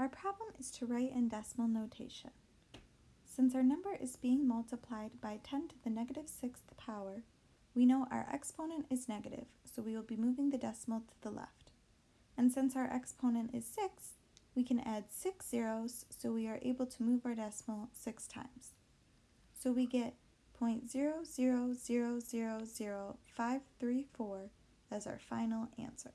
Our problem is to write in decimal notation. Since our number is being multiplied by 10 to the negative sixth power, we know our exponent is negative, so we will be moving the decimal to the left. And since our exponent is 6, we can add 6 zeros, so we are able to move our decimal 6 times. So we get 0.0000534 as our final answer.